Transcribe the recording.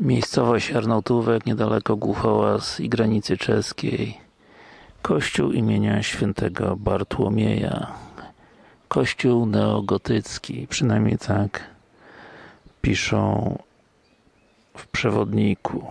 Miejscowość Arnautówek, niedaleko Głuchołaz i granicy czeskiej. Kościół imienia świętego Bartłomieja. Kościół neogotycki, przynajmniej tak piszą w przewodniku.